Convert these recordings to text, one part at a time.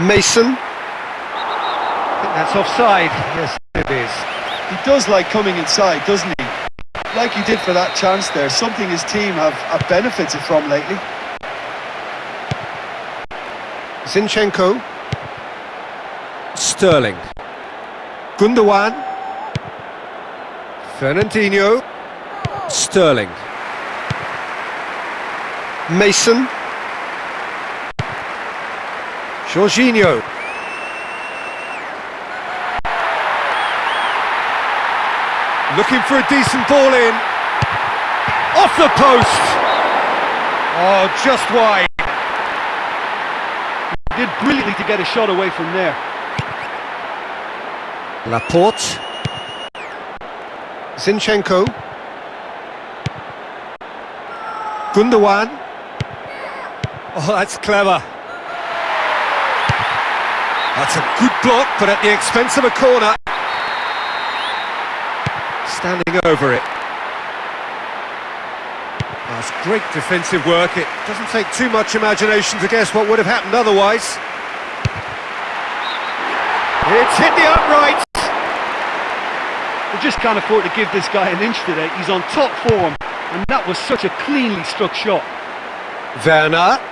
Mason. That's offside. Yes, it is. He does like coming inside, doesn't he? Like he did for that chance there, something his team have, have benefited from lately. Zinchenko. Sterling. Gundogan. Fernandinho. Sterling. Mason. Jorginho. Looking for a decent ball in. Off the post! Oh, just wide. Did brilliantly to get a shot away from there. Laporte. Zinchenko. Gundogan. Oh, that's clever. That's a good block, but at the expense of a corner. Standing over it. That's great defensive work. It doesn't take too much imagination to guess what would have happened otherwise. It's hit the upright. They just can't afford to give this guy an inch today. He's on top form, and that was such a cleanly struck shot. Werner.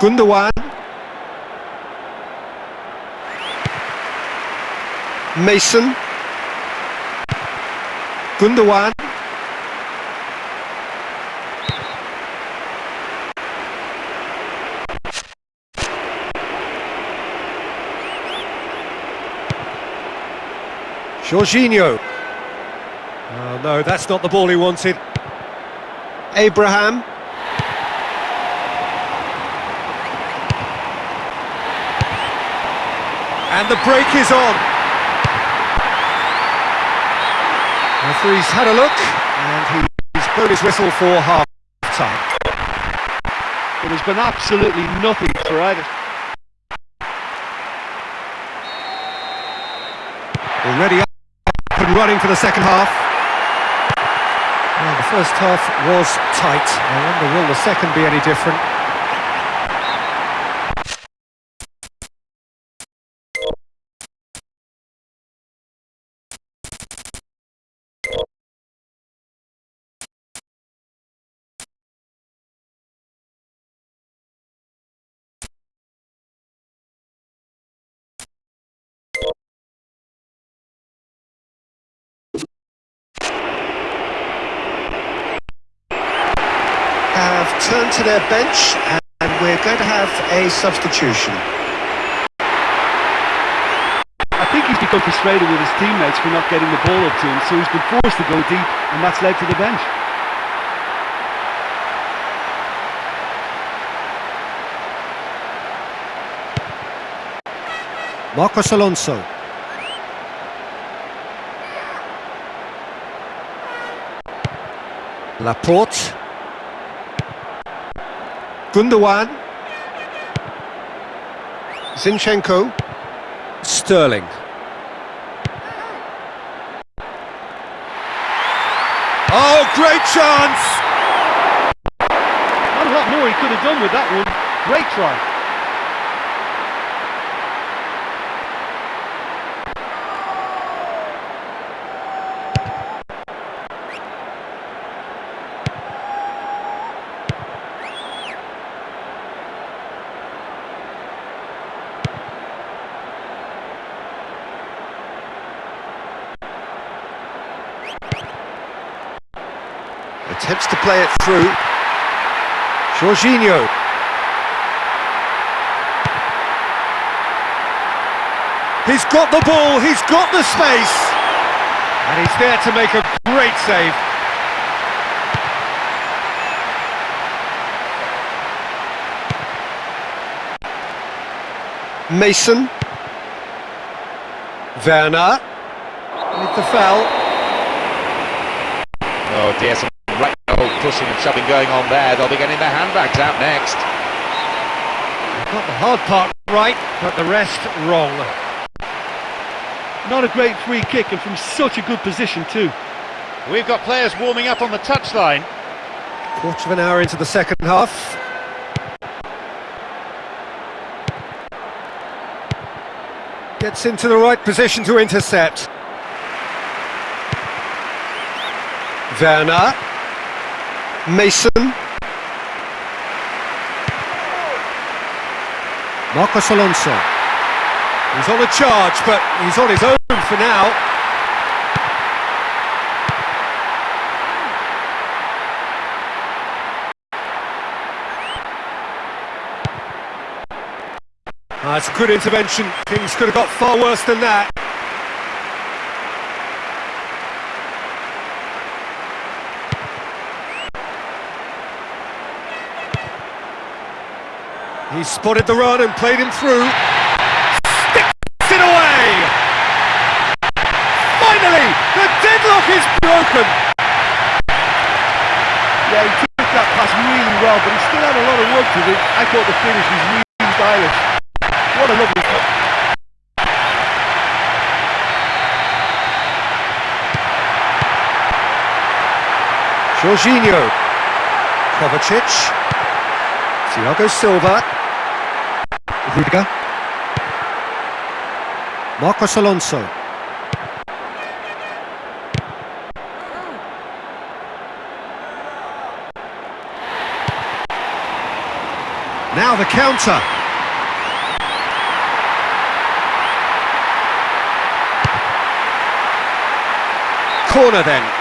Gundogan. Mason. Gundogan. Jorginho. Oh no, that's not the ball he wanted. Abraham. And the break is on. Referee's had a look, and he's blown his whistle for half-time. It has been absolutely nothing for either. Already up and running for the second half. Well, the first half was tight. I wonder, will the second be any different? Turned to their bench and we're going to have a substitution. I think he's become frustrated with his teammates for not getting the ball up to him, so he's been forced to go deep, and that's led to the bench. Marcos Alonso. Laporte. Gundogan. Zinchenko. Sterling. Oh, great chance! Not a lot more he could have done with that one. Great try. Attempts to play it through. Jorginho. He's got the ball, he's got the space. And he's there to make a great save. Mason. Werner. With the foul. Oh dear, pushing and shoving going on there. They'll be getting their handbags out next. Got the hard part right, but the rest wrong. Not a great free kick and from such a good position too. We've got players warming up on the touchline. Quarter of an hour into the second half. Gets into the right position to intercept. Werner. Mason. Marcos Alonso. He's on a charge, but he's on his own for now. That's a good intervention. Things could have got far worse than that. He spotted the run and played him through. Sticks it away! Finally, the deadlock is broken! Yeah, he took that pass really well, but he still had a lot of work to do. I thought the finish was really stylish. What a lovely... Jorginho. Kovacic. Thiago Silva. Rudiger. Marcos Alonso. Now the counter. Corner then.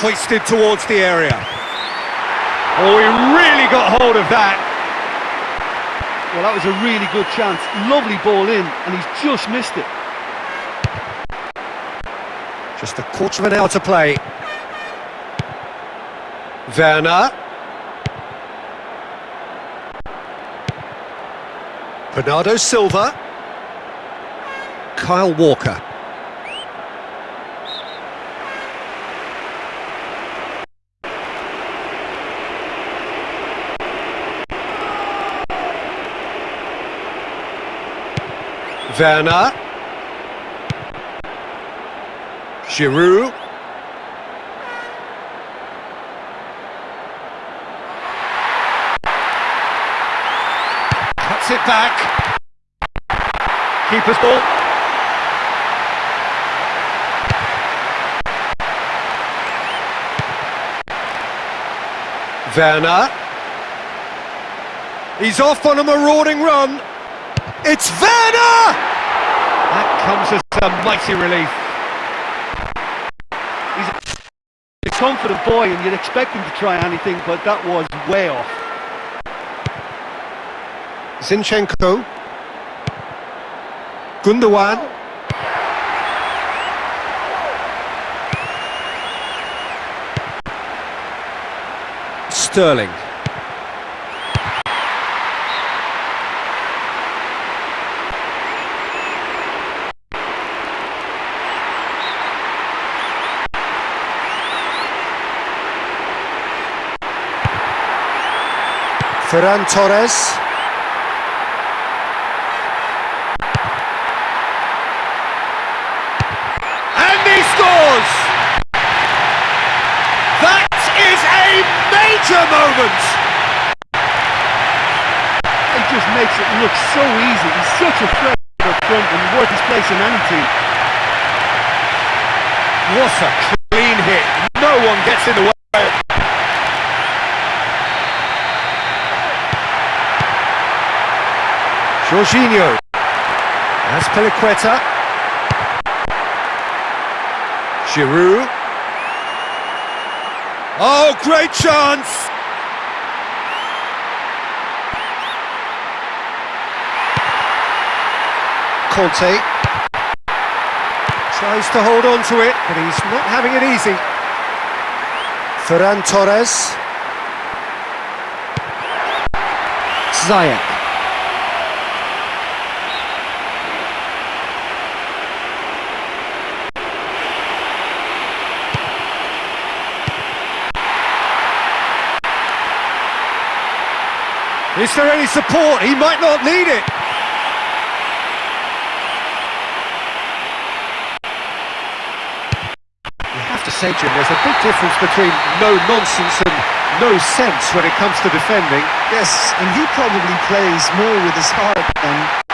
Hoisted towards the area. Oh, he really got hold of that. Well, that was a really good chance. Lovely ball in, and he's just missed it. Just a quarter of an hour to play. Werner. Bernardo Silva. Kyle Walker. Werner. Giroud. Cuts it back. Keeper's ball. Werner. He's off on a marauding run. It's Werner! That comes as a mighty relief. He's a confident boy, and you'd expect him to try anything, but that was way off. Zinchenko. Gundogan. Sterling. Ferran Torres. And he scores! That is a major moment! It just makes it look so easy. He's such a threat up front and worth his place in any team. What a clean hit. No one gets in the way. Jorginho. Azpilicueta. Giroud. Oh, great chance! Kanté. Tries to hold on to it, but he's not having it easy. Ferran Torres. Ziyech. Is there any support? He might not need it. You have to say, Jim, there's a big difference between no nonsense and no sense when it comes to defending. Yes, and he probably plays more with his heart than with his passion.